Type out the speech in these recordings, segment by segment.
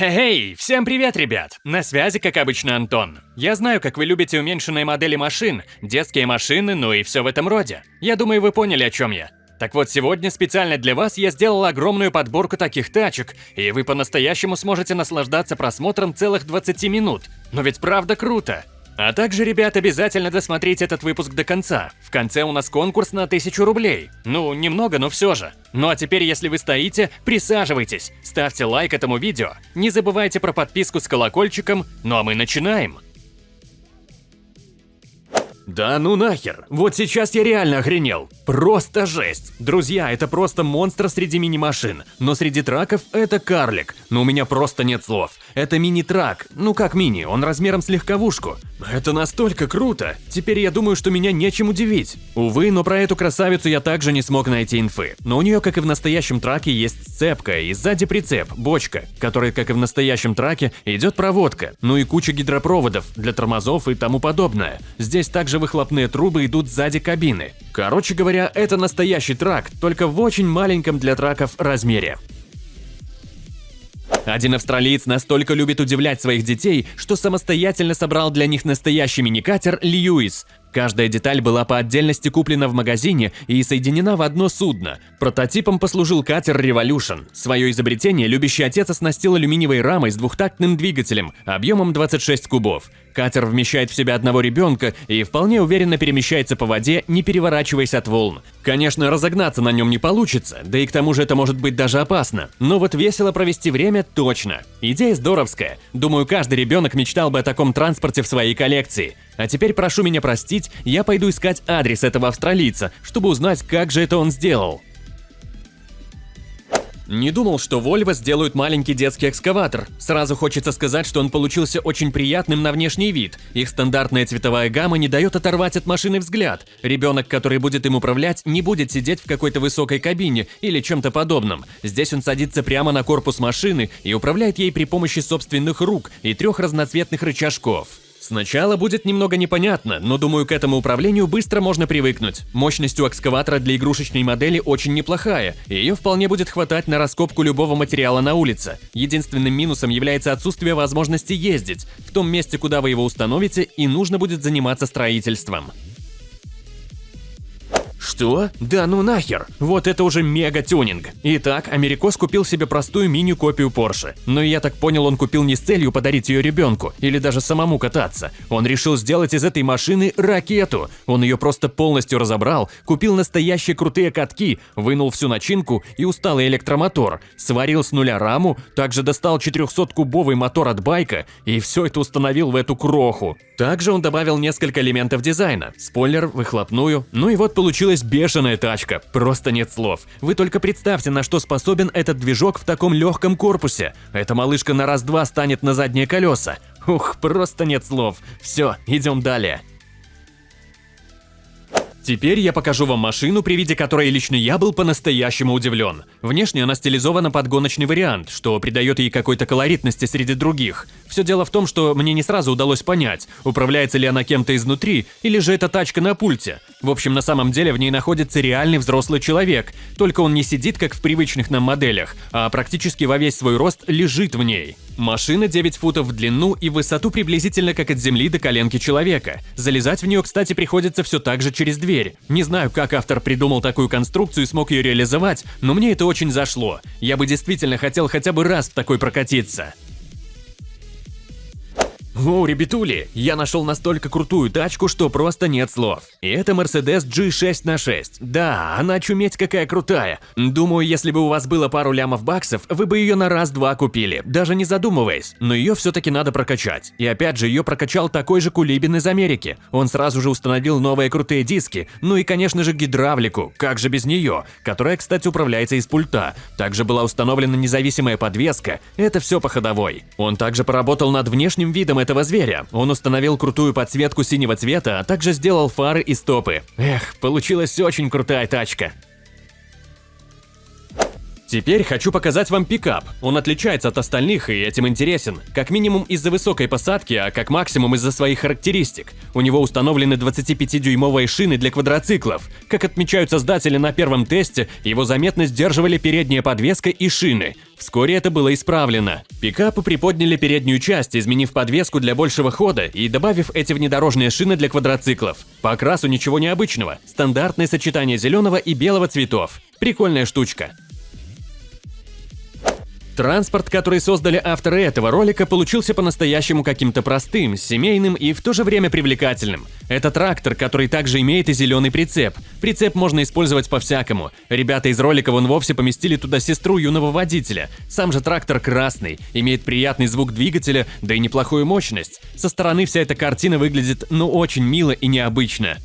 Хей, всем привет, ребят! На связи, как обычно, Антон. Я знаю, как вы любите уменьшенные модели машин, детские машины, ну и все в этом роде. Я думаю, вы поняли, о чем я. Так вот, сегодня специально для вас я сделал огромную подборку таких тачек, и вы по-настоящему сможете наслаждаться просмотром целых 20 минут. Но ведь правда круто! А также, ребят, обязательно досмотрите этот выпуск до конца. В конце у нас конкурс на 1000 рублей. Ну, немного, но все же. Ну а теперь, если вы стоите, присаживайтесь, ставьте лайк этому видео, не забывайте про подписку с колокольчиком, ну а мы начинаем. Да ну нахер, вот сейчас я реально охренел. Просто жесть. Друзья, это просто монстр среди мини-машин. Но среди траков это карлик. Но у меня просто нет слов. Это мини-трак. Ну как мини, он размером с легковушку. Это настолько круто. Теперь я думаю, что меня нечем удивить. Увы, но про эту красавицу я также не смог найти инфы. Но у нее, как и в настоящем траке, есть сцепка и сзади прицеп, бочка, которой, как и в настоящем траке, идет проводка. Ну и куча гидропроводов для тормозов и тому подобное. Здесь также выхлопные трубы идут сзади кабины. Короче говоря, это настоящий трак, только в очень маленьком для траков размере. Один австралиец настолько любит удивлять своих детей, что самостоятельно собрал для них настоящий миникатер «Льюис», Каждая деталь была по отдельности куплена в магазине и соединена в одно судно. Прототипом послужил катер Revolution. Свое изобретение любящий отец оснастил алюминиевой рамой с двухтактным двигателем объемом 26 кубов. Катер вмещает в себя одного ребенка и вполне уверенно перемещается по воде, не переворачиваясь от волн. Конечно, разогнаться на нем не получится, да и к тому же это может быть даже опасно. Но вот весело провести время точно. Идея здоровская. Думаю, каждый ребенок мечтал бы о таком транспорте в своей коллекции. А теперь прошу меня простить, я пойду искать адрес этого австралийца, чтобы узнать, как же это он сделал. Не думал, что Volvo сделают маленький детский экскаватор. Сразу хочется сказать, что он получился очень приятным на внешний вид. Их стандартная цветовая гамма не дает оторвать от машины взгляд. Ребенок, который будет им управлять, не будет сидеть в какой-то высокой кабине или чем-то подобном. Здесь он садится прямо на корпус машины и управляет ей при помощи собственных рук и трех разноцветных рычажков. Сначала будет немного непонятно, но думаю, к этому управлению быстро можно привыкнуть. Мощность у экскаватора для игрушечной модели очень неплохая, и ее вполне будет хватать на раскопку любого материала на улице. Единственным минусом является отсутствие возможности ездить. В том месте, куда вы его установите, и нужно будет заниматься строительством. Что? Да ну нахер! Вот это уже мега-тюнинг. Итак, Америкос купил себе простую мини-копию Porsche. Но я так понял, он купил не с целью подарить ее ребенку или даже самому кататься. Он решил сделать из этой машины ракету. Он ее просто полностью разобрал, купил настоящие крутые катки, вынул всю начинку и усталый электромотор, сварил с нуля раму, также достал 400-кубовый мотор от байка и все это установил в эту кроху. Также он добавил несколько элементов дизайна, спойлер, выхлопную, ну и вот получилось Получилась бешеная тачка, просто нет слов. Вы только представьте, на что способен этот движок в таком легком корпусе. Эта малышка на раз-два станет на задние колеса. Ух, просто нет слов. Все, идем далее. Теперь я покажу вам машину, при виде которой лично я был по-настоящему удивлен. Внешне она стилизована под гоночный вариант, что придает ей какой-то колоритности среди других. Все дело в том, что мне не сразу удалось понять, управляется ли она кем-то изнутри, или же это тачка на пульте. В общем, на самом деле в ней находится реальный взрослый человек, только он не сидит, как в привычных нам моделях, а практически во весь свой рост лежит в ней. Машина 9 футов в длину и высоту приблизительно как от земли до коленки человека. Залезать в нее, кстати, приходится все так же через дверь. Не знаю, как автор придумал такую конструкцию и смог ее реализовать, но мне это очень зашло. Я бы действительно хотел хотя бы раз в такой прокатиться. О, ребятули, я нашел настолько крутую тачку, что просто нет слов. И это Mercedes G6 на 6. Да, она чуметь какая крутая. Думаю, если бы у вас было пару лямов баксов, вы бы ее на раз-два купили, даже не задумываясь. Но ее все-таки надо прокачать. И опять же, ее прокачал такой же Кулибин из Америки. Он сразу же установил новые крутые диски, ну и, конечно же, гидравлику, как же без нее, которая, кстати, управляется из пульта. Также была установлена независимая подвеска, это все по ходовой. Он также поработал над внешним видом этого зверя. Он установил крутую подсветку синего цвета, а также сделал фары и стопы. Эх, получилась очень крутая тачка. Теперь хочу показать вам пикап. Он отличается от остальных и этим интересен. Как минимум из-за высокой посадки, а как максимум из-за своих характеристик. У него установлены 25-дюймовые шины для квадроциклов. Как отмечают создатели на первом тесте, его заметно сдерживали передняя подвеска и шины. Вскоре это было исправлено. Пикапы приподняли переднюю часть, изменив подвеску для большего хода и добавив эти внедорожные шины для квадроциклов. По окрасу ничего необычного. Стандартное сочетание зеленого и белого цветов. Прикольная штучка. Транспорт, который создали авторы этого ролика, получился по-настоящему каким-то простым, семейным и в то же время привлекательным. Это трактор, который также имеет и зеленый прицеп. Прицеп можно использовать по-всякому. Ребята из ролика вон вовсе поместили туда сестру юного водителя. Сам же трактор красный, имеет приятный звук двигателя, да и неплохую мощность. Со стороны вся эта картина выглядит ну очень мило и необычно.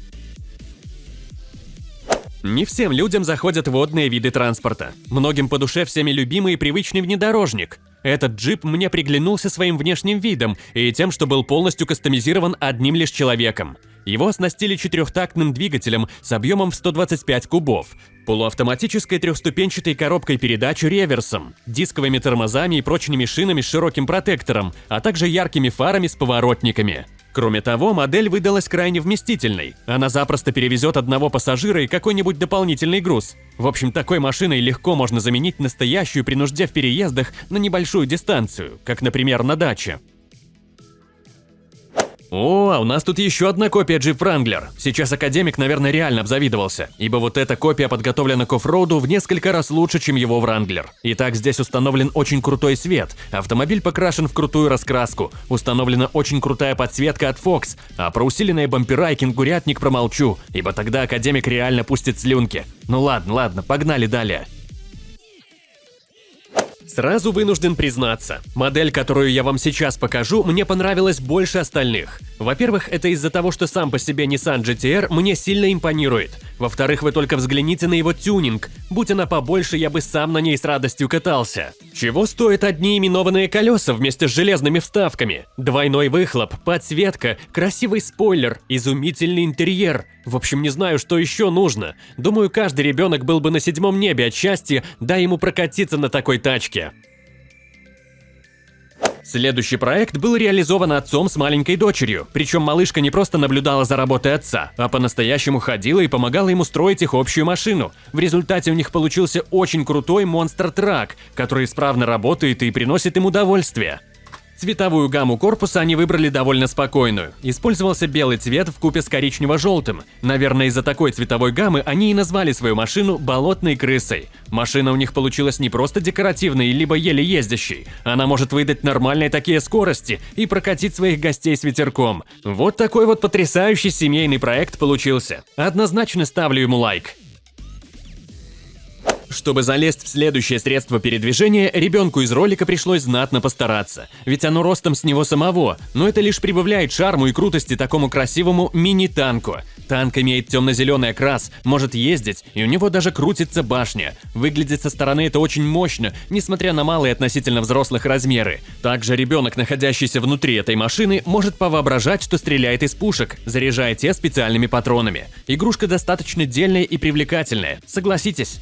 Не всем людям заходят водные виды транспорта. Многим по душе всеми любимый и привычный внедорожник. Этот джип мне приглянулся своим внешним видом и тем, что был полностью кастомизирован одним лишь человеком. Его оснастили четырехтактным двигателем с объемом в 125 кубов, полуавтоматической трехступенчатой коробкой передач реверсом, дисковыми тормозами и прочными шинами с широким протектором, а также яркими фарами с поворотниками. Кроме того, модель выдалась крайне вместительной. Она запросто перевезет одного пассажира и какой-нибудь дополнительный груз. В общем, такой машиной легко можно заменить настоящую при нужде в переездах на небольшую дистанцию, как, например, на даче. О, а у нас тут еще одна копия Jeep Wrangler. Сейчас Академик, наверное, реально обзавидовался, ибо вот эта копия подготовлена к оффроуду в несколько раз лучше, чем его Wrangler. Итак, здесь установлен очень крутой свет, автомобиль покрашен в крутую раскраску, установлена очень крутая подсветка от Fox, а про усиленные бампера и кенгурятник промолчу, ибо тогда Академик реально пустит слюнки. Ну ладно, ладно, погнали далее. Сразу вынужден признаться, модель, которую я вам сейчас покажу, мне понравилась больше остальных. Во-первых, это из-за того, что сам по себе Nissan GT-R мне сильно импонирует. Во-вторых, вы только взгляните на его тюнинг. Будь она побольше, я бы сам на ней с радостью катался. Чего стоят одни именованные колеса вместе с железными вставками? Двойной выхлоп, подсветка, красивый спойлер, изумительный интерьер. В общем, не знаю, что еще нужно. Думаю, каждый ребенок был бы на седьмом небе от счастья, дай ему прокатиться на такой тачке. Следующий проект был реализован отцом с маленькой дочерью, причем малышка не просто наблюдала за работой отца, а по-настоящему ходила и помогала ему строить их общую машину. В результате у них получился очень крутой монстр-трак, который исправно работает и приносит им удовольствие. Цветовую гамму корпуса они выбрали довольно спокойную. Использовался белый цвет в купе с коричнево-желтым. Наверное, из-за такой цветовой гаммы они и назвали свою машину «болотной крысой». Машина у них получилась не просто декоративной, либо еле ездящей. Она может выдать нормальные такие скорости и прокатить своих гостей с ветерком. Вот такой вот потрясающий семейный проект получился. Однозначно ставлю ему лайк. Чтобы залезть в следующее средство передвижения, ребенку из ролика пришлось знатно постараться, ведь оно ростом с него самого, но это лишь прибавляет шарму и крутости такому красивому мини-танку. Танк имеет темно-зеленый окрас, может ездить, и у него даже крутится башня. Выглядит со стороны это очень мощно, несмотря на малые относительно взрослых размеры. Также ребенок, находящийся внутри этой машины, может повоображать, что стреляет из пушек, заряжая те специальными патронами. Игрушка достаточно дельная и привлекательная, согласитесь.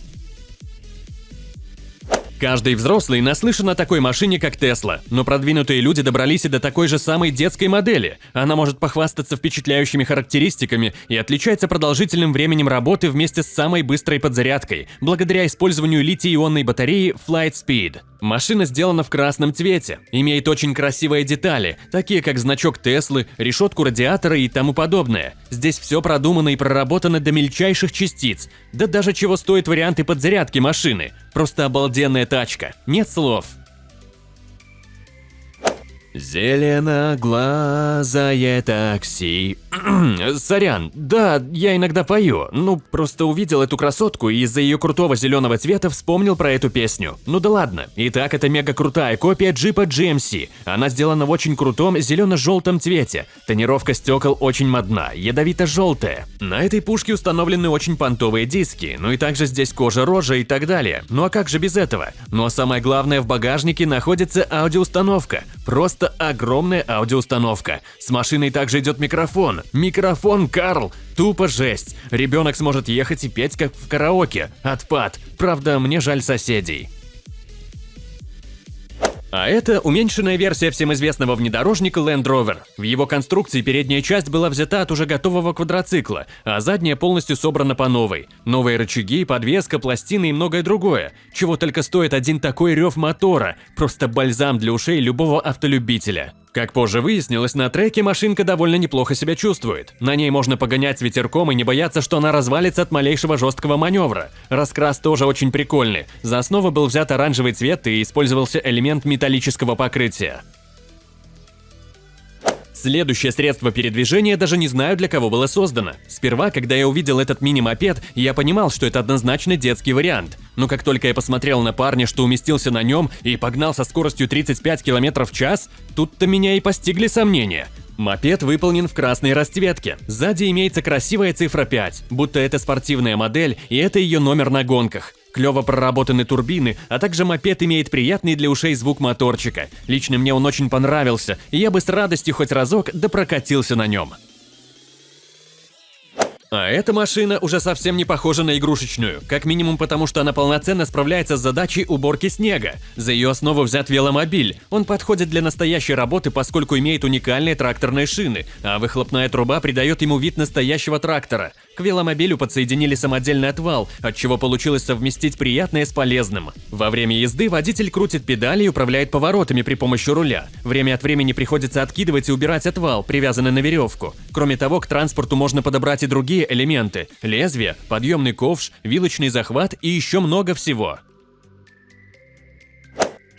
Каждый взрослый наслышан о такой машине, как Тесла, но продвинутые люди добрались и до такой же самой детской модели. Она может похвастаться впечатляющими характеристиками и отличается продолжительным временем работы вместе с самой быстрой подзарядкой, благодаря использованию литий-ионной батареи Flight Speed. Машина сделана в красном цвете, имеет очень красивые детали, такие как значок Теслы, решетку радиатора и тому подобное. Здесь все продумано и проработано до мельчайших частиц. Да даже чего стоят варианты подзарядки машины. Просто обалденная тачка, нет слов. Зеленоглазое такси. Сорян, да, я иногда пою. Ну, просто увидел эту красотку и из-за ее крутого зеленого цвета вспомнил про эту песню. Ну да ладно. Итак, это мега крутая копия джипа GMC. Она сделана в очень крутом зелено-желтом цвете. Тонировка стекол очень модна, ядовито-желтая. На этой пушке установлены очень понтовые диски, ну и также здесь кожа рожа и так далее. Ну а как же без этого? Ну а самое главное, в багажнике находится аудиоустановка. Просто просто огромная аудиоустановка. С машиной также идет микрофон. Микрофон, Карл! Тупо жесть. Ребенок сможет ехать и петь, как в караоке. Отпад. Правда, мне жаль соседей. А это уменьшенная версия всем известного внедорожника Land Rover. В его конструкции передняя часть была взята от уже готового квадроцикла, а задняя полностью собрана по новой. Новые рычаги, подвеска, пластины и многое другое. Чего только стоит один такой рев мотора. Просто бальзам для ушей любого автолюбителя. Как позже выяснилось, на треке машинка довольно неплохо себя чувствует. На ней можно погонять с ветерком и не бояться, что она развалится от малейшего жесткого маневра. Раскрас тоже очень прикольный. За основу был взят оранжевый цвет и использовался элемент металлического покрытия. Следующее средство передвижения даже не знаю, для кого было создано. Сперва, когда я увидел этот мини-мопед, я понимал, что это однозначно детский вариант. Но как только я посмотрел на парня, что уместился на нем и погнал со скоростью 35 км в час, тут-то меня и постигли сомнения. Мопед выполнен в красной расцветке. Сзади имеется красивая цифра 5, будто это спортивная модель и это ее номер на гонках. Клево проработаны турбины, а также мопед имеет приятный для ушей звук моторчика. Лично мне он очень понравился, и я бы с радостью хоть разок допрокатился на нем. А эта машина уже совсем не похожа на игрушечную, как минимум потому, что она полноценно справляется с задачей уборки снега. За ее основу взят веломобиль. Он подходит для настоящей работы, поскольку имеет уникальные тракторные шины, а выхлопная труба придает ему вид настоящего трактора. К веломобилю подсоединили самодельный отвал, от чего получилось совместить приятное с полезным. Во время езды водитель крутит педали и управляет поворотами при помощи руля. Время от времени приходится откидывать и убирать отвал, привязанный на веревку. Кроме того, к транспорту можно подобрать и другие элементы – лезвие, подъемный ковш, вилочный захват и еще много всего.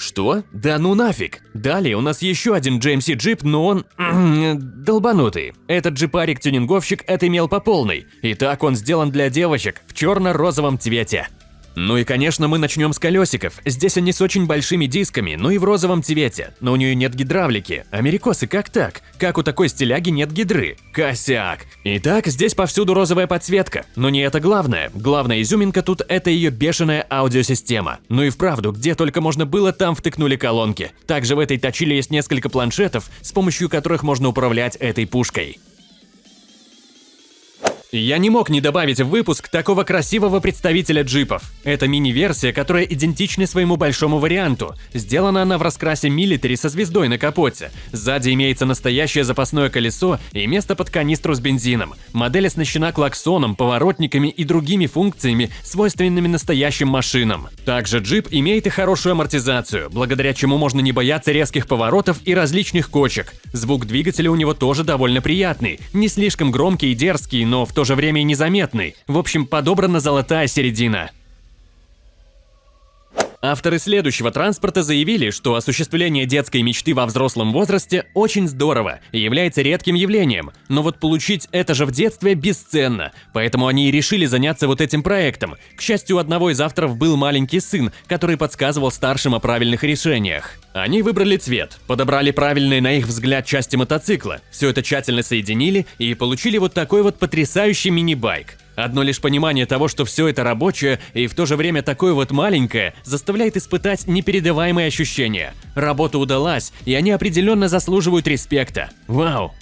Что? Да ну нафиг! Далее у нас еще один GMC джип, но он... долбанутый. Этот джипарик-тюнинговщик отымел по полной. И так он сделан для девочек в черно-розовом цвете. Ну и конечно мы начнем с колесиков. Здесь они с очень большими дисками, но и в розовом цвете. Но у нее нет гидравлики. Америкосы, как так? Как у такой стиляги нет гидры? Косяк. Итак, здесь повсюду розовая подсветка. Но не это главное. Главная изюминка тут – это ее бешеная аудиосистема. Ну и вправду, где только можно было, там втыкнули колонки. Также в этой точиле есть несколько планшетов, с помощью которых можно управлять этой пушкой. Я не мог не добавить в выпуск такого красивого представителя джипов. Это мини-версия, которая идентична своему большому варианту. Сделана она в раскрасе милитари со звездой на капоте. Сзади имеется настоящее запасное колесо и место под канистру с бензином. Модель оснащена клаксоном, поворотниками и другими функциями, свойственными настоящим машинам. Также джип имеет и хорошую амортизацию, благодаря чему можно не бояться резких поворотов и различных кочек. Звук двигателя у него тоже довольно приятный, не слишком громкий и дерзкий, но в то же время и незаметный. В общем, подобрана золотая середина. Авторы следующего транспорта заявили, что осуществление детской мечты во взрослом возрасте очень здорово и является редким явлением, но вот получить это же в детстве бесценно, поэтому они и решили заняться вот этим проектом. К счастью, у одного из авторов был маленький сын, который подсказывал старшим о правильных решениях. Они выбрали цвет, подобрали правильные на их взгляд части мотоцикла, все это тщательно соединили и получили вот такой вот потрясающий мини-байк. Одно лишь понимание того, что все это рабочее и в то же время такое вот маленькое, заставляет испытать непередаваемые ощущения. Работа удалась, и они определенно заслуживают респекта. Вау!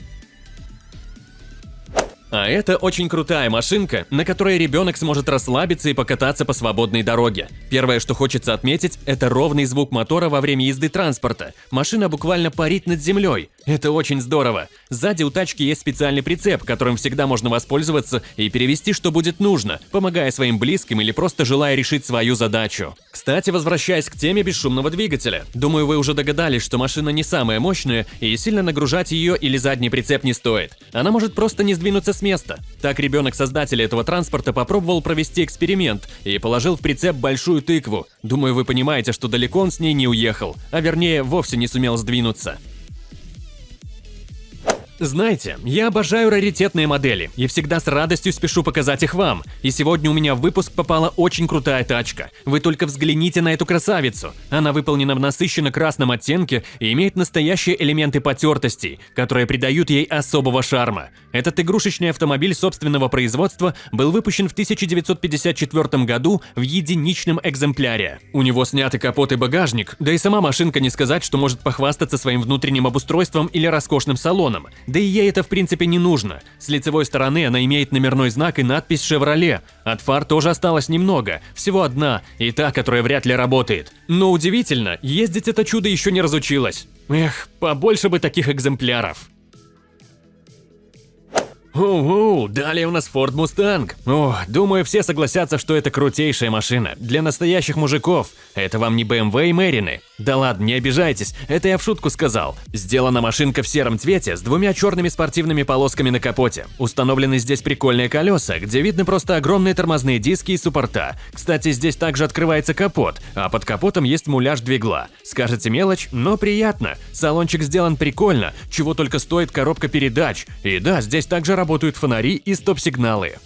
А это очень крутая машинка, на которой ребенок сможет расслабиться и покататься по свободной дороге. Первое, что хочется отметить, это ровный звук мотора во время езды транспорта. Машина буквально парит над землей. Это очень здорово. Сзади у тачки есть специальный прицеп, которым всегда можно воспользоваться и перевести, что будет нужно, помогая своим близким или просто желая решить свою задачу. Кстати, возвращаясь к теме бесшумного двигателя. Думаю, вы уже догадались, что машина не самая мощная и сильно нагружать ее или задний прицеп не стоит. Она может просто не сдвинуться с места. Так ребенок создателя этого транспорта попробовал провести эксперимент и положил в прицеп большую тыкву. Думаю, вы понимаете, что далеко он с ней не уехал, а вернее, вовсе не сумел сдвинуться. Знаете, я обожаю раритетные модели и всегда с радостью спешу показать их вам. И сегодня у меня в выпуск попала очень крутая тачка. Вы только взгляните на эту красавицу. Она выполнена в насыщенно красном оттенке и имеет настоящие элементы потертостей, которые придают ей особого шарма. Этот игрушечный автомобиль собственного производства был выпущен в 1954 году в единичном экземпляре. У него сняты капот и багажник, да и сама машинка не сказать, что может похвастаться своим внутренним обустройством или роскошным салоном. Да и ей это в принципе не нужно. С лицевой стороны она имеет номерной знак и надпись «Шевроле». От фар тоже осталось немного, всего одна, и та, которая вряд ли работает. Но удивительно, ездить это чудо еще не разучилась. Эх, побольше бы таких экземпляров. Оу, далее у нас Ford Mustang. О, думаю, все согласятся, что это крутейшая машина. Для настоящих мужиков. Это вам не BMW и Мэрины. Да ладно, не обижайтесь, это я в шутку сказал. Сделана машинка в сером цвете с двумя черными спортивными полосками на капоте. Установлены здесь прикольные колеса, где видны просто огромные тормозные диски и суппорта. Кстати, здесь также открывается капот, а под капотом есть муляж двигла. Скажете мелочь, но приятно. Салончик сделан прикольно, чего только стоит коробка передач. И да, здесь также работают фонари и стоп-сигналы.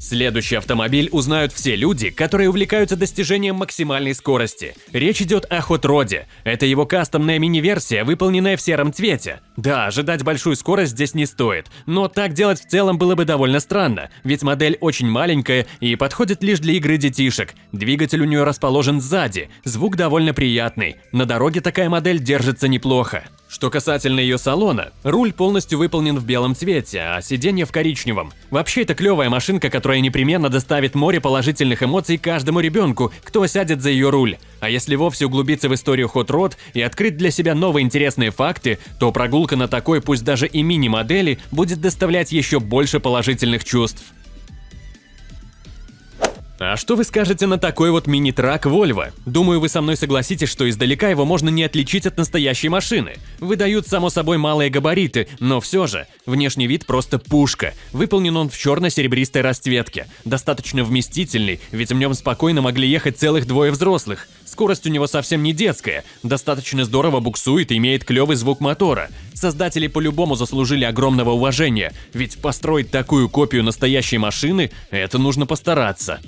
Следующий автомобиль узнают все люди, которые увлекаются достижением максимальной скорости. Речь идет о Rod. Это его кастомная мини-версия, выполненная в сером цвете. Да, ожидать большую скорость здесь не стоит, но так делать в целом было бы довольно странно, ведь модель очень маленькая и подходит лишь для игры детишек. Двигатель у нее расположен сзади, звук довольно приятный. На дороге такая модель держится неплохо. Что касательно ее салона, руль полностью выполнен в белом цвете, а сиденье в коричневом. Вообще это клевая машинка, которая непременно доставит море положительных эмоций каждому ребенку, кто сядет за ее руль. А если вовсе углубиться в историю Hot Rod и открыть для себя новые интересные факты, то прогулка на такой, пусть даже и мини-модели, будет доставлять еще больше положительных чувств. А что вы скажете на такой вот мини-трак Volvo? Думаю, вы со мной согласитесь, что издалека его можно не отличить от настоящей машины. Выдают, само собой, малые габариты, но все же, внешний вид просто пушка. Выполнен он в черно-серебристой расцветке. Достаточно вместительный, ведь в нем спокойно могли ехать целых двое взрослых. Скорость у него совсем не детская, достаточно здорово буксует и имеет клевый звук мотора. Создатели по-любому заслужили огромного уважения, ведь построить такую копию настоящей машины – это нужно постараться.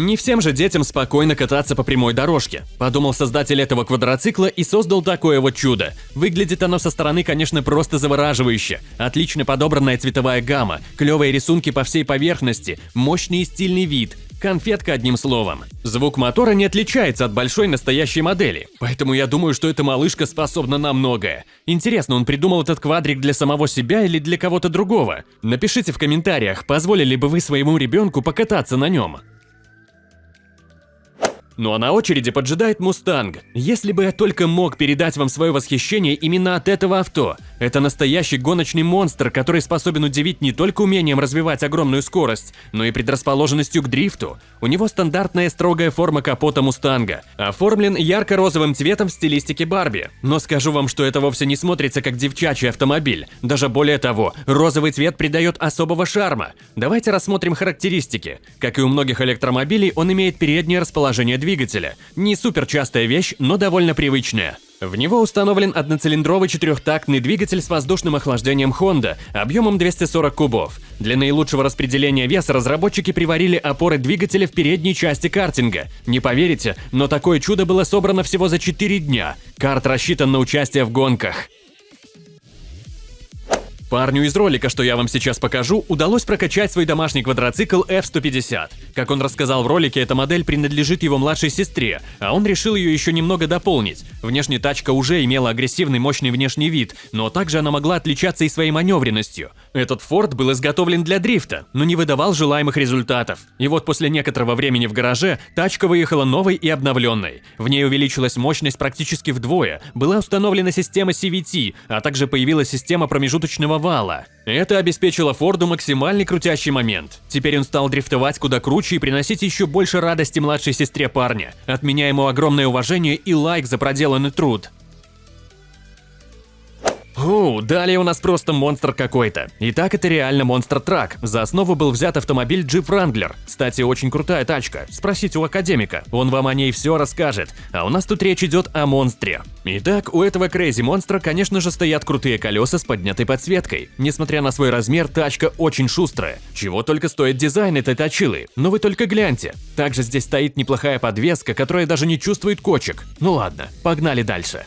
Не всем же детям спокойно кататься по прямой дорожке, подумал создатель этого квадроцикла и создал такое вот чудо. Выглядит оно со стороны, конечно, просто завораживающе. Отлично подобранная цветовая гамма, клевые рисунки по всей поверхности, мощный и стильный вид, Конфетка одним словом. Звук мотора не отличается от большой настоящей модели, поэтому я думаю, что эта малышка способна на многое. Интересно, он придумал этот квадрик для самого себя или для кого-то другого? Напишите в комментариях, позволили бы вы своему ребенку покататься на нем. Ну а на очереди поджидает Мустанг. Если бы я только мог передать вам свое восхищение именно от этого авто. Это настоящий гоночный монстр, который способен удивить не только умением развивать огромную скорость, но и предрасположенностью к дрифту. У него стандартная строгая форма капота Мустанга, оформлен ярко-розовым цветом в стилистике Барби. Но скажу вам, что это вовсе не смотрится как девчачий автомобиль. Даже более того, розовый цвет придает особого шарма. Давайте рассмотрим характеристики. Как и у многих электромобилей, он имеет переднее расположение двигателя двигателя. Не супер частая вещь, но довольно привычная. В него установлен одноцилиндровый четырехтактный двигатель с воздушным охлаждением Honda объемом 240 кубов. Для наилучшего распределения веса разработчики приварили опоры двигателя в передней части картинга. Не поверите, но такое чудо было собрано всего за 4 дня. Карт рассчитан на участие в гонках. Парню из ролика, что я вам сейчас покажу, удалось прокачать свой домашний квадроцикл F-150. Как он рассказал в ролике, эта модель принадлежит его младшей сестре, а он решил ее еще немного дополнить. Внешне тачка уже имела агрессивный мощный внешний вид, но также она могла отличаться и своей маневренностью. Этот Ford был изготовлен для дрифта, но не выдавал желаемых результатов. И вот после некоторого времени в гараже тачка выехала новой и обновленной. В ней увеличилась мощность практически вдвое, была установлена система CVT, а также появилась система промежуточного вала. Это обеспечило Форду максимальный крутящий момент. Теперь он стал дрифтовать куда круче и приносить еще больше радости младшей сестре парня. От меня ему огромное уважение и лайк за проделанный труд. О, далее у нас просто монстр какой-то. Итак, это реально монстр-трак. За основу был взят автомобиль Jeep Wrangler. Кстати, очень крутая тачка. Спросите у академика, он вам о ней все расскажет. А у нас тут речь идет о монстре. Итак, у этого Crazy монстра, конечно же, стоят крутые колеса с поднятой подсветкой. Несмотря на свой размер, тачка очень шустрая. Чего только стоит дизайн этой точилы. Но вы только гляньте. Также здесь стоит неплохая подвеска, которая даже не чувствует кочек. Ну ладно, погнали дальше.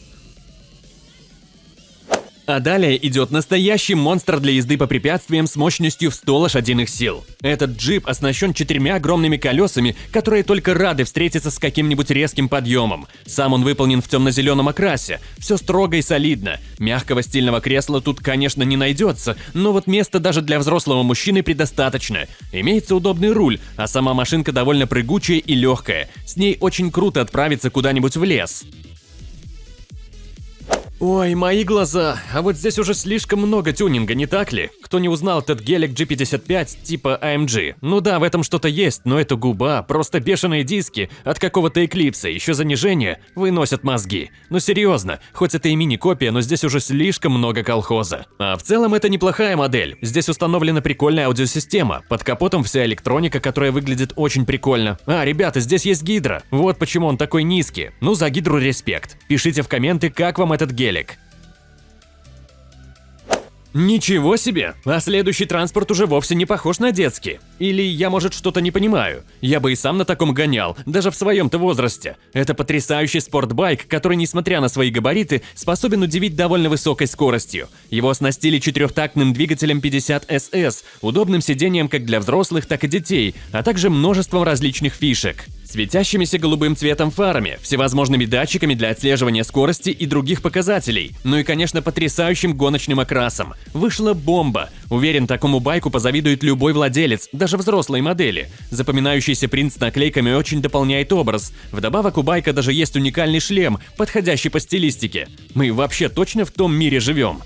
А далее идет настоящий монстр для езды по препятствиям с мощностью в 100 лошадиных сил. Этот джип оснащен четырьмя огромными колесами, которые только рады встретиться с каким-нибудь резким подъемом. Сам он выполнен в темно-зеленом окрасе, все строго и солидно. Мягкого стильного кресла тут, конечно, не найдется, но вот места даже для взрослого мужчины предостаточно. Имеется удобный руль, а сама машинка довольно прыгучая и легкая. С ней очень круто отправиться куда-нибудь в лес. Ой, мои глаза, а вот здесь уже слишком много тюнинга, не так ли? Кто не узнал этот гелик G55 типа AMG? Ну да, в этом что-то есть, но это губа, просто бешеные диски от какого-то эклипса, еще занижение, выносят мозги. Ну серьезно, хоть это и мини-копия, но здесь уже слишком много колхоза. А в целом это неплохая модель, здесь установлена прикольная аудиосистема, под капотом вся электроника, которая выглядит очень прикольно. А, ребята, здесь есть гидро, вот почему он такой низкий. Ну за гидру респект. Пишите в комменты, как вам этот гелик гелик. Ничего себе! А следующий транспорт уже вовсе не похож на детский. Или я, может, что-то не понимаю. Я бы и сам на таком гонял, даже в своем-то возрасте. Это потрясающий спортбайк, который, несмотря на свои габариты, способен удивить довольно высокой скоростью. Его оснастили четырехтактным двигателем 50 SS, удобным сиденьем как для взрослых, так и детей, а также множеством различных фишек светящимися голубым цветом фарами, всевозможными датчиками для отслеживания скорости и других показателей, ну и, конечно, потрясающим гоночным окрасом. Вышла бомба. Уверен, такому байку позавидует любой владелец, даже взрослой модели. Запоминающийся принт с наклейками очень дополняет образ. Вдобавок у байка даже есть уникальный шлем, подходящий по стилистике. Мы вообще точно в том мире живем.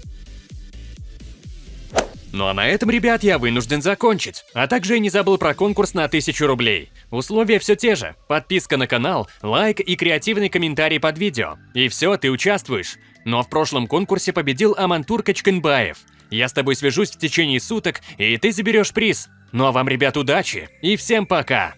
Ну а на этом, ребят, я вынужден закончить. А также я не забыл про конкурс на 1000 рублей. Условия все те же. Подписка на канал, лайк и креативный комментарий под видео. И все, ты участвуешь. Но в прошлом конкурсе победил Амантур Качканбаев. Я с тобой свяжусь в течение суток, и ты заберешь приз. Ну а вам, ребят, удачи и всем пока!